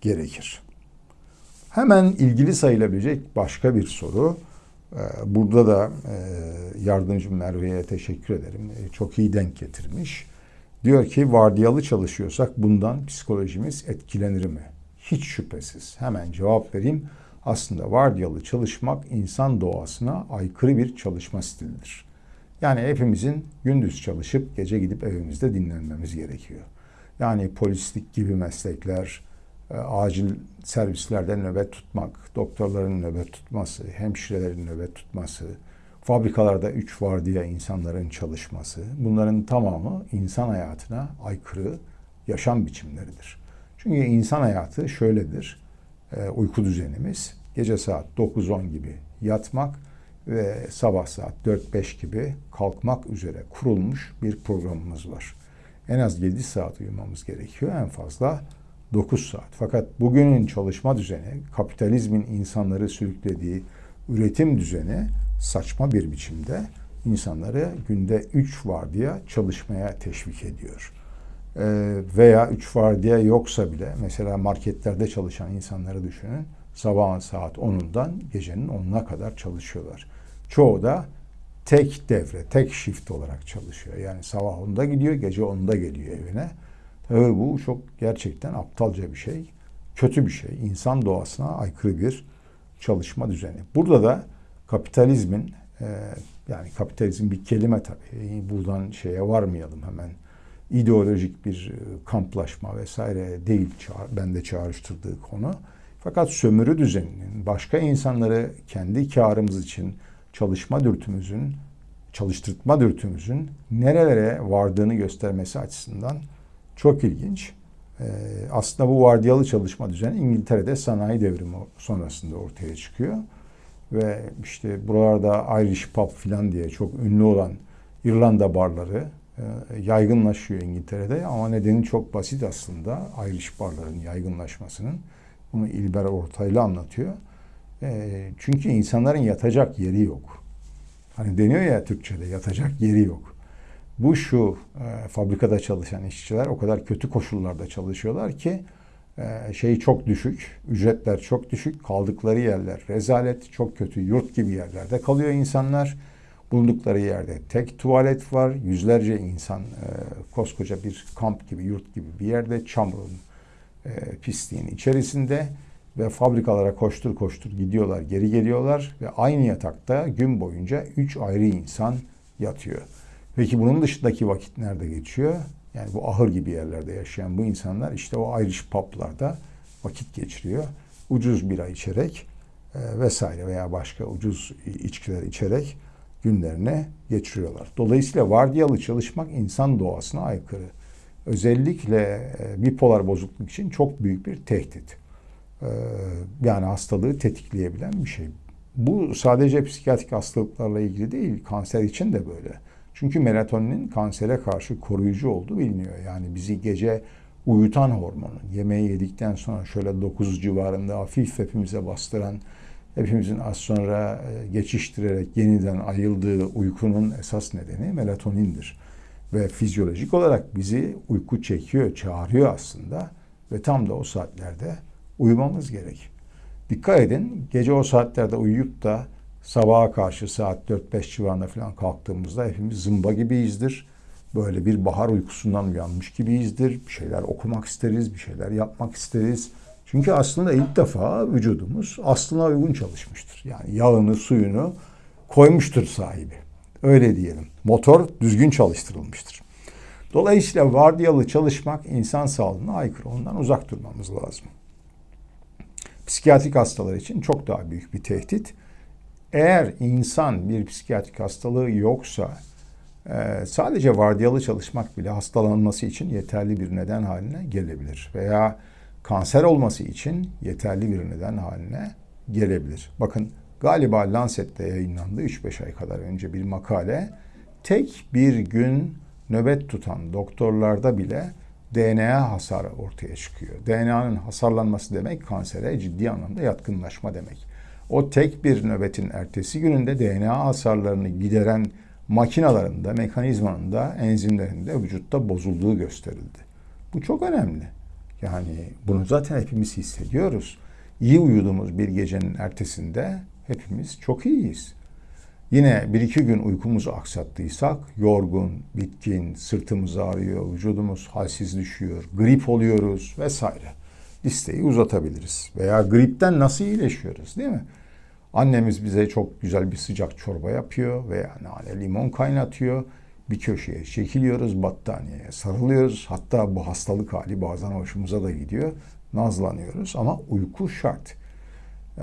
gerekir. Hemen ilgili sayılabilecek başka bir soru. Ee, burada da e, yardımcım Merve'ye teşekkür ederim. E, çok iyi denk getirmiş. Diyor ki vardiyalı çalışıyorsak bundan psikolojimiz etkilenir mi? Hiç şüphesiz. Hemen cevap vereyim. Aslında vardiyalı çalışmak insan doğasına aykırı bir çalışma stilidir. Yani hepimizin gündüz çalışıp gece gidip evimizde dinlenmemiz gerekiyor. Yani polislik gibi meslekler, acil servislerde nöbet tutmak, doktorların nöbet tutması, hemşirelerin nöbet tutması, fabrikalarda üç vardiya insanların çalışması, bunların tamamı insan hayatına aykırı yaşam biçimleridir. Çünkü insan hayatı şöyledir, e, uyku düzenimiz gece saat 9-10 gibi yatmak ve sabah saat 4-5 gibi kalkmak üzere kurulmuş bir programımız var. En az 7 saat uyumamız gerekiyor, en fazla 9 saat. Fakat bugünün çalışma düzeni, kapitalizmin insanları sürüklediği üretim düzeni saçma bir biçimde insanları günde 3 vardiya çalışmaya teşvik ediyor. Ee, veya 3 vardiya yoksa bile mesela marketlerde çalışan insanları düşünün. Sabahın saat 10'undan gecenin 10'una kadar çalışıyorlar. Çoğu da tek devre, tek shift olarak çalışıyor. Yani sabah 10'da gidiyor, gece 10'da geliyor evine. Tabii bu çok gerçekten aptalca bir şey. Kötü bir şey. İnsan doğasına aykırı bir çalışma düzeni. Burada da kapitalizmin e, yani kapitalizm bir kelime tabii. Buradan şeye varmayalım hemen. İdeolojik bir e, kamplaşma vesaire değil bende çağrıştırdığı konu. Fakat sömürü düzeninin başka insanları kendi karımız için çalışma dürtümüzün, çalıştırma dürtümüzün nerelere vardığını göstermesi açısından çok ilginç. Ee, aslında bu vardiyalı çalışma düzeni İngiltere'de sanayi devrimi sonrasında ortaya çıkıyor. Ve işte buralarda Irish pub filan diye çok ünlü olan İrlanda barları e, yaygınlaşıyor İngiltere'de. Ama nedeni çok basit aslında Irish barların yaygınlaşmasının. Bunu İlber Ortaylı anlatıyor. E, çünkü insanların yatacak yeri yok. Hani deniyor ya Türkçe'de yatacak yeri yok. Bu şu e, fabrikada çalışan işçiler o kadar kötü koşullarda çalışıyorlar ki şey çok düşük, ücretler çok düşük, kaldıkları yerler rezalet, çok kötü yurt gibi yerlerde kalıyor insanlar. Bulundukları yerde tek tuvalet var, yüzlerce insan e, koskoca bir kamp gibi, yurt gibi bir yerde çamurun, e, pisliğin içerisinde ve fabrikalara koştur koştur gidiyorlar, geri geliyorlar ve aynı yatakta gün boyunca üç ayrı insan yatıyor. Peki bunun dışındaki vakit nerede geçiyor? Yani bu ahır gibi yerlerde yaşayan bu insanlar işte o Irish pub'larda vakit geçiriyor. Ucuz bira içerek e, vesaire veya başka ucuz içkiler içerek günlerine geçiriyorlar. Dolayısıyla vardiyalı çalışmak insan doğasına aykırı. Özellikle e, bipolar bozukluk için çok büyük bir tehdit. E, yani hastalığı tetikleyebilen bir şey. Bu sadece psikiyatrik hastalıklarla ilgili değil, kanser için de böyle. Çünkü melatoninin kansere karşı koruyucu olduğu biliniyor. Yani bizi gece uyutan hormonu, yemeği yedikten sonra şöyle 9 civarında hafif hepimize bastıran, hepimizin az sonra e, geçiştirerek yeniden ayıldığı uykunun esas nedeni melatonindir. Ve fizyolojik olarak bizi uyku çekiyor, çağırıyor aslında ve tam da o saatlerde uyumamız gerek. Dikkat edin, gece o saatlerde uyuyup da sabaha karşı saat 4-5 civarında falan kalktığımızda hepimiz zımba gibiyizdir. Böyle bir bahar uykusundan uyanmış gibiyizdir. Bir şeyler okumak isteriz, bir şeyler yapmak isteriz. Çünkü aslında ilk defa vücudumuz aslına uygun çalışmıştır. Yani yağını, suyunu koymuştur sahibi. Öyle diyelim. Motor düzgün çalıştırılmıştır. Dolayısıyla vardiyalı çalışmak insan sağlığına aykırı. Ondan uzak durmamız lazım. Psikiyatrik hastalar için çok daha büyük bir tehdit. Eğer insan bir psikiyatrik hastalığı yoksa e, sadece vardiyalı çalışmak bile hastalanması için yeterli bir neden haline gelebilir. Veya kanser olması için yeterli bir neden haline gelebilir. Bakın galiba Lancet'te yayınlandı 3-5 ay kadar önce bir makale. Tek bir gün nöbet tutan doktorlarda bile DNA hasarı ortaya çıkıyor. DNA'nın hasarlanması demek kansere ciddi anlamda yatkınlaşma demek. O tek bir nöbetin ertesi gününde DNA hasarlarını gideren makinalarında, mekanizmanın da, enzimlerinde vücutta bozulduğu gösterildi. Bu çok önemli. Yani bunu zaten hepimiz hissediyoruz. İyi uyuduğumuz bir gecenin ertesinde hepimiz çok iyiyiz. Yine bir iki gün uykumuzu aksattıysak yorgun, bitkin, sırtımız ağrıyor, vücudumuz halsiz düşüyor, grip oluyoruz vesaire. Listeyi uzatabiliriz. Veya gripten nasıl iyileşiyoruz değil mi? Annemiz bize çok güzel bir sıcak çorba yapıyor veya nane limon kaynatıyor. Bir köşeye çekiliyoruz, battaniyeye sarılıyoruz. Hatta bu hastalık hali bazen hoşumuza da gidiyor. Nazlanıyoruz ama uyku şart. Ee,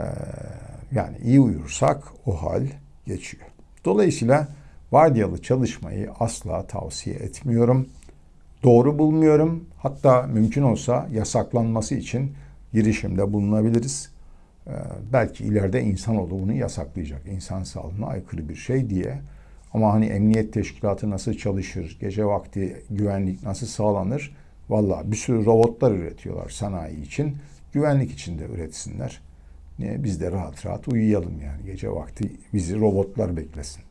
yani iyi uyursak o hal geçiyor. Dolayısıyla vardiyalı çalışmayı asla tavsiye etmiyorum. Doğru bulmuyorum. Hatta mümkün olsa yasaklanması için girişimde bulunabiliriz. Ee, belki ileride insanoğlu bunu yasaklayacak. İnsan sağlığına aykırı bir şey diye. Ama hani emniyet teşkilatı nasıl çalışır, gece vakti güvenlik nasıl sağlanır? Valla bir sürü robotlar üretiyorlar sanayi için. Güvenlik için de üretsinler. Biz de rahat rahat uyuyalım yani. Gece vakti bizi robotlar beklesin.